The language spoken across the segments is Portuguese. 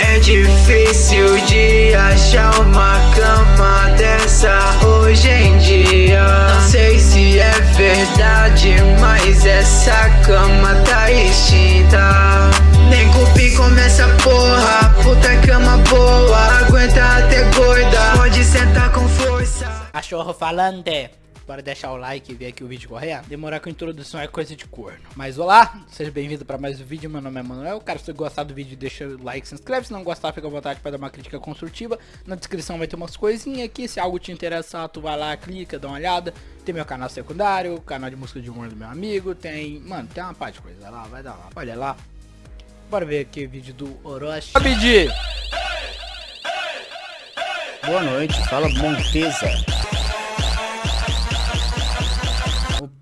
É difícil de achar uma cama dessa hoje em dia. Não sei se é verdade, mas essa cama tá extinta. Nem cupi come essa porra, puta cama boa Aguenta até gorda, pode sentar com força. Cachorro falante Bora deixar o like e ver aqui o vídeo correto. Demorar com a introdução é coisa de corno. Mas olá, seja bem-vindo para mais um vídeo. Meu nome é Manuel. Cara, se você gostar do vídeo, deixa o like, se inscreve. Se não gostar, fica à vontade para dar uma crítica construtiva. Na descrição vai ter umas coisinhas aqui. Se algo te interessar, tu vai lá, clica, dá uma olhada. Tem meu canal secundário, canal de música de humor do meu amigo. Tem, mano, tem uma parte de coisa. Vai lá, vai dar lá. Olha lá. Bora ver aqui o vídeo do Orochi. Pedir. Boa noite, fala Montesa.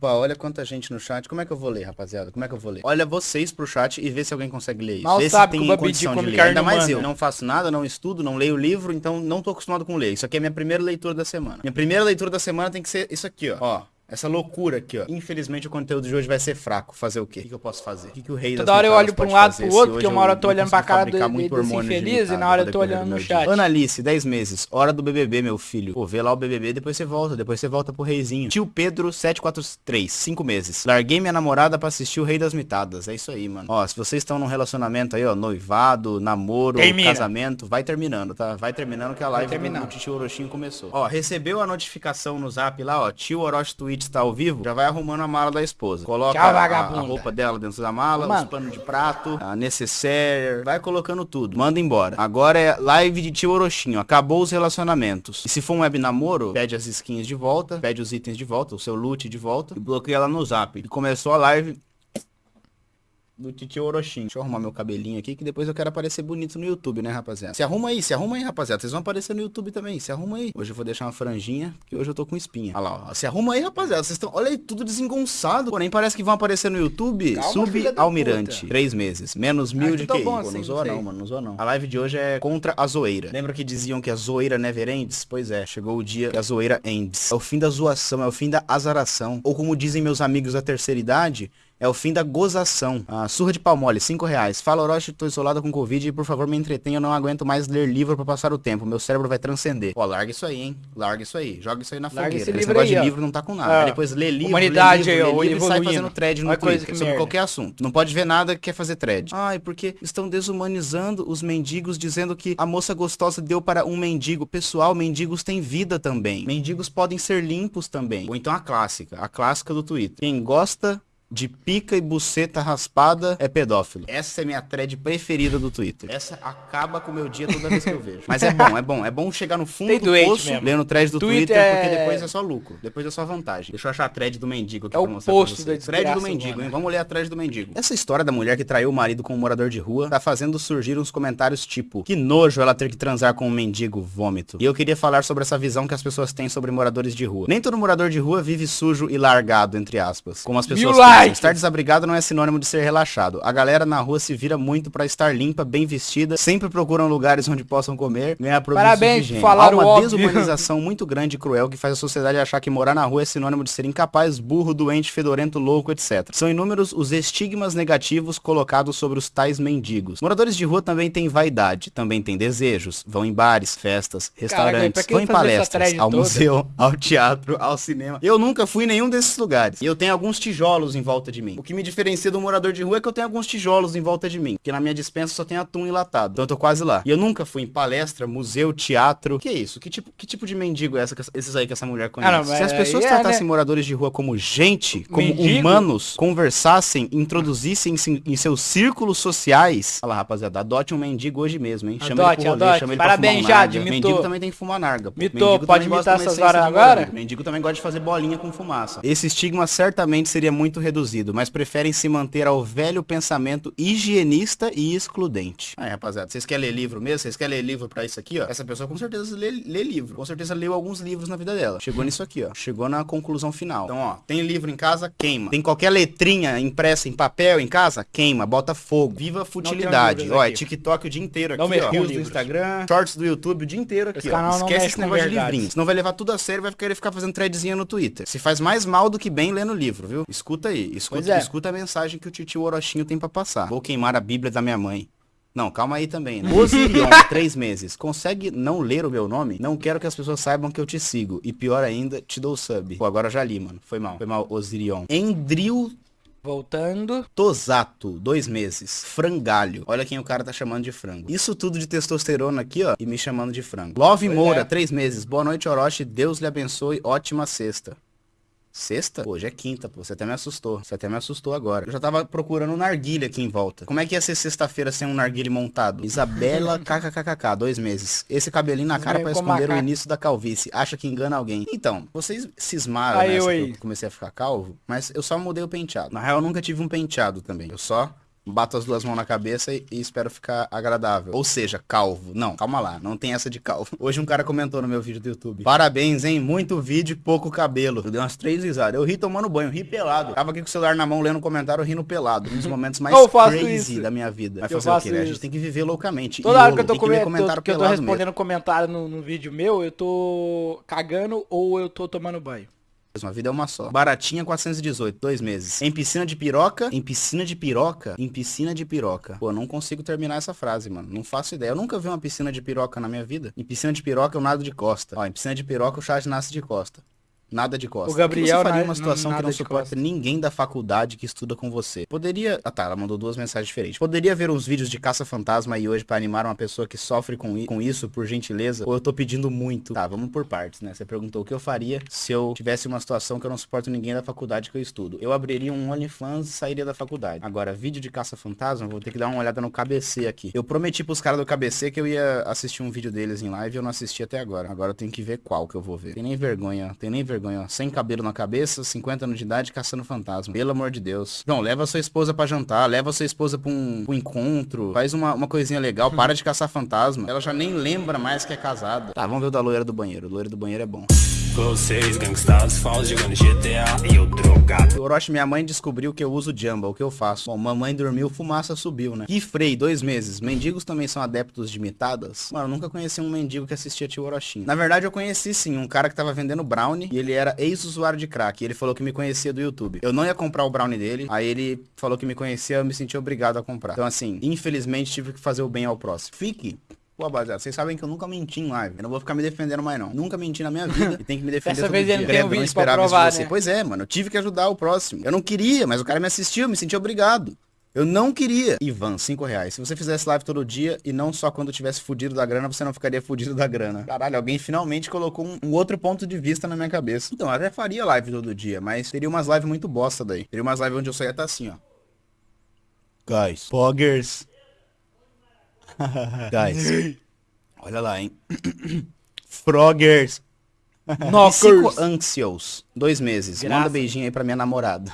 Olha quanta gente no chat. Como é que eu vou ler, rapaziada? Como é que eu vou ler? Olha vocês pro chat e vê se alguém consegue ler isso. Mal vê sabe se tem que o condição de ler. Ainda mais eu. humana. Não faço nada, não estudo, não leio livro, então não tô acostumado com ler. Isso aqui é minha primeira leitura da semana. Minha primeira leitura da semana tem que ser isso aqui, ó. Ó. Essa loucura aqui, ó. Infelizmente o conteúdo de hoje vai ser fraco. Fazer o quê? O que, que eu posso fazer? O que, que o rei Toda hora eu olho pra um lado pro outro, porque uma hora eu tô olhando pra cara do- muito desse infeliz e na hora eu tô olhando do no chat. Analice, 10 meses. Hora do BBB, meu filho. Pô, vê lá o BBB, depois você volta. Depois você volta pro reizinho. Tio Pedro, 743. 5 meses. Larguei minha namorada pra assistir o Rei das Mitadas. É isso aí, mano. Ó, se vocês estão num relacionamento aí, ó, noivado, namoro, Termina. casamento, vai terminando, tá? Vai terminando que a live do, do tio Orochinho começou. Ó, recebeu a notificação no zap lá, ó. Tio Orochi Twitch tá ao vivo. Já vai arrumando a mala da esposa. Coloca Tchau, a- a, roupa dela dentro da mala, Mano. os panos de prato, a necessaire. Vai colocando tudo. Manda embora. Agora é live de tio Orochinho. Acabou os relacionamentos. E se for um web namoro, pede as skins de volta, pede os itens de volta, o seu loot de volta e bloqueia ela no zap. E começou a live do Titio Orochinho. Deixa eu arrumar meu cabelinho aqui, que depois eu quero aparecer bonito no YouTube, né, rapaziada? Se arruma aí, se arruma aí, rapaziada. Vocês vão aparecer no YouTube também, se arruma aí. Hoje eu vou deixar uma franjinha, porque hoje eu tô com espinha. Olha lá, ó. Se arruma aí, rapaziada. Vocês estão, olha aí, tudo desengonçado. Porém, parece que vão aparecer no YouTube. Calma, Subalmirante. puta. Três meses. Menos mil Ah, de que tá QI. bom Pô, assim, não zoa não mano, não zoa não. A live de hoje é contra a zoeira. Lembra que diziam que a zoeira never ends? Pois é, chegou o dia que a zoeira ends. É o fim da zoação, é o fim da azaração. Ou como dizem meus amigos da terceira idade, é o fim da gozação. A surra de pau mole, 5 reais. Fala, Orochi, tô isolado com Covid e por favor me entretenha, eu não aguento mais ler livro pra passar o tempo. Meu cérebro vai transcender. Ó, larga isso aí, hein? Larga isso aí. Joga isso aí na Larga fogueira. esse Esse, livro negócio aí, de ó. livro não tá com nada. Ah, Aí depois lê livro, humanidade lê livro, ó, lê livro e sai fazendo thread no Olha Twitter sobre merda. qualquer assunto. Não pode ver nada que quer fazer thread. Ai, porque estão desumanizando os mendigos dizendo que a moça gostosa deu para um mendigo. Pessoal, mendigos têm vida também. Mendigos podem ser limpos também. Ou então a clássica, a clássica do Twitter. Quem gosta de pica e buceta raspada é pedófilo. Essa é minha thread preferida do Twitter. Essa acaba com o meu dia toda vez que eu vejo. Mas é bom, é bom. É bom chegar no fundo Tem do poço mesmo. lendo thread do Twitter Twitter, é- porque depois é só lucro. Depois é só vantagem. Deixa eu achar a thread do mendigo aqui É o pra mostrar posto pra da vocês. Thread do mendigo, hein? Vamos ler a thread do mendigo. Essa história da mulher que traiu o marido com um morador de rua tá fazendo surgir uns comentários tipo Que nojo ela ter que transar com um mendigo vômito. E eu queria falar sobre essa visão que as pessoas têm sobre moradores de rua. Nem todo morador de rua vive sujo e largado, entre aspas. Como as pessoas. Likes! Estar desabrigado não é sinônimo de ser relaxado. A galera na rua se vira muito pra estar limpa, bem vestida, sempre procuram lugares onde possam comer, ganhar produtos Parabéns de falar Há uma óbvio. desumanização muito grande e cruel que faz a sociedade achar que morar na rua é sinônimo de ser incapaz, burro, doente, fedorento, louco, etc. São inúmeros os estigmas negativos colocados sobre os tais mendigos. Moradores de rua também têm vaidade, também têm desejos, vão em bares, festas, restaurantes, que vão em palestras, ao toda? museu, ao teatro, ao cinema. Eu nunca fui em nenhum desses lugares. E eu tenho alguns tijolos em volta de mim. O que me diferencia do morador de rua é que eu tenho alguns tijolos em volta de mim. Porque na minha dispensa só tem atum enlatado. Então eu tô quase lá. E eu nunca fui em palestra, museu, teatro. Que isso? Que tipo, que tipo de mendigo é essa, esses aí que essa mulher conhece? Ah, não, Se as pessoas é, tratassem né? moradores de rua como gente, como Mendigo? humanos, conversassem, introduzissem em, em seus círculos sociais. Olha lá, rapaziada, adote um mendigo hoje mesmo, hein? Chama ele pro rolê, adote. chama ele Parabéns, pra fumar um Jade, narga. Mendigo também tem que fumar narga. Mitou, Mendigo pode imitar essas horas de agora? Mendigo também gosta de fazer bolinha com fumaça. Esse estigma certamente seria muito reduzido, mas preferem se manter ao velho pensamento higienista e excludente. Aí, rapaziada, vocês querem ler livro mesmo? Vocês querem ler livro pra isso aqui, ó? Essa pessoa com certeza lê, lê livro. Com certeza leu alguns livros na vida dela. Chegou nisso aqui, ó. Chegou na conclusão final. Então, ó, tem livro em casa, queima. Tem qualquer letrinha impressa em papel em casa, queima, bota fogo. Viva a futilidade. Ó, é. TikTok o dia inteiro aqui, Não ó. Reels do. Instagram, shorts do YouTube o dia inteiro aqui, Esse ó. Esquece esse negócio de livrinhos. Senão vai levar tudo a sério e vai querer ficar fazendo threadzinha no Twitter. Se faz mais mal do que bem lendo livro, viu? Escuta aí. Escuta, é. escuta a mensagem que o titio Orochinho tem pra passar. Vou queimar a Bíblia da minha mãe. Não, calma aí também. Né? Osirion, três meses. Consegue não ler o meu nome? Não quero que as pessoas saibam que eu te sigo. E pior ainda, te dou sub. Pô, agora eu já li, mano. Foi mal. Foi mal, Osirion. Endril Voltando. Tosato, dois meses. Frangalho. Olha quem o cara tá chamando de frango. Isso tudo de testosterona aqui, ó. E me chamando de frango. Love Pois Moura, é. três meses. Boa noite, Orochi. Deus lhe abençoe. Ótima sexta. Sexta? Hoje é quinta, pô. Você até me assustou. Você até me assustou agora. Eu já tava procurando um narguilha aqui em volta. Como é que ia ser sexta-feira sem um narguilha montado? Isabela kkkk, dois meses. Esse cabelinho na cara com esconder o início da calvície. Acha que engana alguém. Então, vocês cismaram Aí, nessa que eu comecei a ficar calvo, mas eu só mudei o penteado. Na real, eu nunca tive um penteado também. Eu só bato as duas mãos na cabeça e, e espero ficar agradável. Ou seja, calvo. Não, calma lá, não tem essa de calvo. Hoje um cara comentou no meu vídeo do YouTube. Parabéns, hein? Muito vídeo e pouco cabelo. Eu dei umas três risadas. Eu ri tomando banho, ri pelado. Tava aqui com o celular na mão lendo um comentário rindo pelado. Um dos momentos mais crazy isso. da minha vida. Vai Eu fazer o quê, né? A gente tem que viver loucamente. Toda hora que eu tô, tem que comentário tô- eu tô pelado mesmo. respondendo comentário no, no vídeo meu, eu tô cagando ou eu tô tomando banho. A vida é uma só. Baratinha 418, dois meses. Em piscina de piroca? Em piscina de piroca? Em piscina de piroca. Pô, não consigo terminar essa frase, mano. Não faço ideia. Eu nunca vi uma piscina de piroca na minha vida. Em piscina de piroca eu nado de costa. Ó, em piscina de piroca o chat nasce de costa. Nada de costa. O Gabriel que você faria uma situação que não suporta ninguém da faculdade que estuda com você. Poderia... Ah tá, ela mandou duas mensagens diferentes. Poderia ver uns vídeos de caça-fantasma aí hoje pra animar uma pessoa que sofre com, com isso, por gentileza? Ou eu tô pedindo muito? Tá, vamos por partes, né? Você perguntou o que eu faria se eu tivesse uma situação que eu não suporto ninguém da faculdade que eu estudo. Eu abriria um OnlyFans e sairia da faculdade. Agora, vídeo de caça-fantasma, vou ter que dar uma olhada no KBC aqui. Eu prometi pros caras do KBC que eu ia assistir um vídeo deles em live e eu não assisti até agora. Agora eu tenho que ver qual que eu vou ver. Tem nem vergonha, tem nem vergonha, ó. Sem cabelo na cabeça, 50 anos de idade, caçando fantasma. Pelo amor de Deus. João, leva sua esposa pra jantar, leva sua esposa pra um, pra um encontro, faz uma, uma coisinha legal, para de caçar fantasma. Ela já nem lembra mais que é casada. Tá, vamos ver o da loira do banheiro. O loiro do banheiro é bom. Vocês, gangsters, falsos jogando GTA e eu drogado. Orochi, minha mãe descobriu que eu uso Jamba, o que eu faço? Bom, mamãe dormiu, fumaça subiu, né? E Frei, dois meses. Mendigos também são adeptos de mitadas? Mano, eu nunca conheci um mendigo que assistia tio Orochinho. Na verdade, eu conheci sim, um cara que tava vendendo brownie e ele era ex-usuário de crack. Ele falou que me conhecia do YouTube. Eu não ia comprar o brownie dele, aí ele falou que me conhecia, eu me senti obrigado a comprar. Então assim, infelizmente tive que fazer o bem ao próximo. Fique Pô, rapaziada, vocês sabem que eu nunca menti em live. Eu não vou ficar me defendendo mais, não. Nunca menti na minha vida e tem que me defender todo vez dia. ele não tem um vídeo pra esperava isso de provar, você. né? Pois é, mano. Eu tive que ajudar o próximo. Eu não queria, mas o cara me assistiu, me senti obrigado. Eu não queria. Ivan, 5 reais. Se você fizesse live todo dia e não só quando tivesse fudido da grana, você não ficaria fudido da grana. Caralho, alguém finalmente colocou um, um outro ponto de vista na minha cabeça. Então, eu até faria live todo dia, mas teria umas lives muito bosta daí. Teria umas lives onde eu só ia estar assim, ó. Guys. Poggers. Guys. Olha lá, hein. Froggers. Cinco anxious. Dois meses. Graça. Manda beijinho aí pra minha namorada.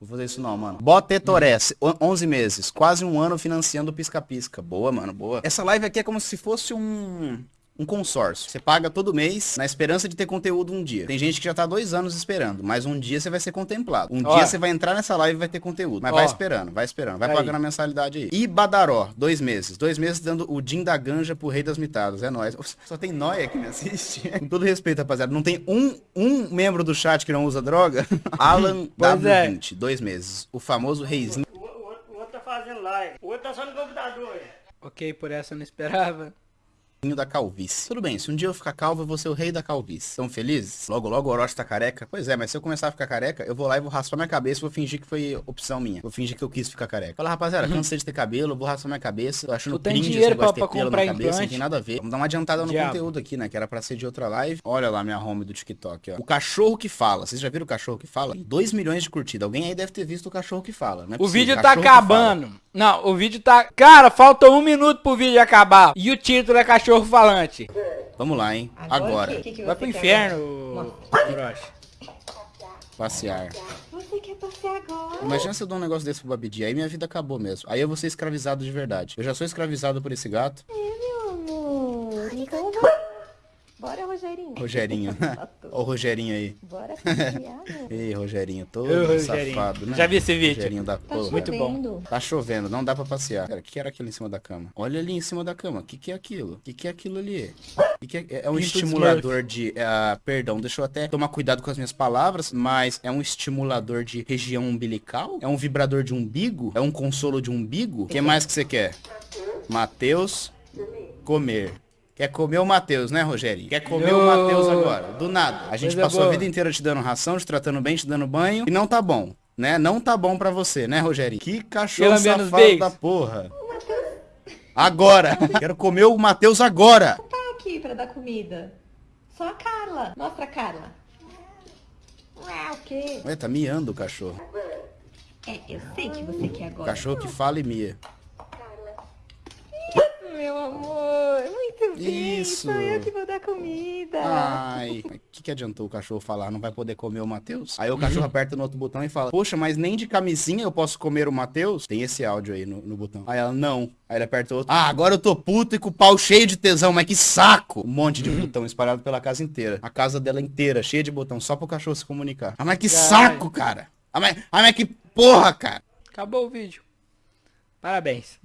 Vou fazer isso não, mano. Botetorés, on- 11 meses. Quase um ano financiando o pisca-pisca. Boa, mano, boa. Essa live aqui é como se fosse um... Um consórcio. Você paga todo mês na esperança de ter conteúdo um dia. Tem gente que já tá dois anos esperando, mas um dia você vai ser contemplado. Um Ó. dia você vai entrar nessa live e vai ter conteúdo. Mas Ó. vai esperando, vai esperando. Vai Aí. pagando a mensalidade aí. E Badaró, dois meses. Dois meses dando o Din da Ganja pro Rei das Mitadas. É nóis. Só tem nóia que me assiste. Com todo respeito, rapaziada. Não tem um, um membro do chat que não usa droga? Alan Pois é. W20, dois meses. O famoso reizinho. O, o- o outro tá fazendo live. O outro tá só no computador. Ok, por essa eu não esperava. Da calvície. Tudo bem, se um dia eu ficar calvo, eu vou ser o rei da calvície. Estão felizes? Logo, logo o Orochi tá careca? Pois é, mas se eu começar a ficar careca, eu vou lá e vou raspar minha cabeça e vou fingir que foi opção minha. Vou fingir que eu quis ficar careca. Fala, rapaziada, cansei de ter cabelo, vou raspar minha cabeça. Tô achando Tu tem dinheiro negócio pra- de ter pra comprar na cabeça, não tem nada a ver. Vamos dar uma adiantada no Diabo. conteúdo aqui, né? Que era pra ser de outra live. Olha lá minha home do TikTok, ó. O cachorro que fala. Vocês já viram o cachorro que fala? Tem 2 milhões de curtidas. Alguém aí deve ter visto o cachorro que fala, né? O vídeo tá acabando. Não, o vídeo tá... Cara, falta um minuto pro vídeo acabar. E o título é cachorro falante. Vamos lá, hein? Agora. o que que Vai você pro inferno, Orochi. Passear. Você quer passear agora? Imagina se eu dou um negócio desse pro Babidi, aí minha vida acabou mesmo. Aí eu vou ser escravizado de verdade. Eu já sou escravizado por esse gato. É, meu amor. Então vai. Bora, Rogério. Rogerinho. Rogerinho. Olha o Rogerinho aí. Bora meu. Ei, Rogerinho, todo Ô, Rogerinho. safado, né? Já vi esse vídeo? Rogerinho da Tá porra. Muito bom. chovendo. Tá chovendo, não dá pra passear. Cara, o que era aquilo em cima da cama? Olha ali em cima da cama. O que, que é aquilo? O que, que é aquilo ali? Que que é... é um Pinto estimulador de. ah, perdão, deixa eu até tomar cuidado com as minhas palavras, mas é um estimulador de região umbilical? É um vibrador de umbigo? É um consolo de umbigo? O que mais que você quer? Matheus, comer. Quer comer o Matheus, né, Rogerinho? Quer comer o. Matheus agora, do nada. A gente Coisa passou a vida inteira te dando ração, te tratando bem, te dando banho, e não tá bom, né? Não tá bom pra você, né, Rogerinho? Que cachorro Pelo menos safado beijo. da porra. Agora! Quero comer o Matheus agora! Tá aqui pra dar comida. Só a Carla. Mostra a Carla. Ah, o quê? Ué, tá miando o cachorro. É, eu sei que você quer agora. Cachorro que fala e mia. Meu amor, muito bem. Isso. Sou eu que vou dar comida. Ai, o que, que adiantou o cachorro falar? Não vai poder comer o Matheus? Aí o cachorro aperta no outro botão e fala, poxa, mas nem de camisinha eu posso comer o Matheus? Tem esse áudio aí no, no botão. Aí ela, não. Aí ele aperta outro. Ah, agora eu tô puto e com o pau cheio de tesão, mas que saco! Um monte de botão espalhado pela casa inteira. A casa dela inteira, cheia de botão, só pro cachorro se comunicar. Ah, mas que Caralho. saco, cara! Ah, mas, ah, mas que porra, cara! Acabou o vídeo. Parabéns.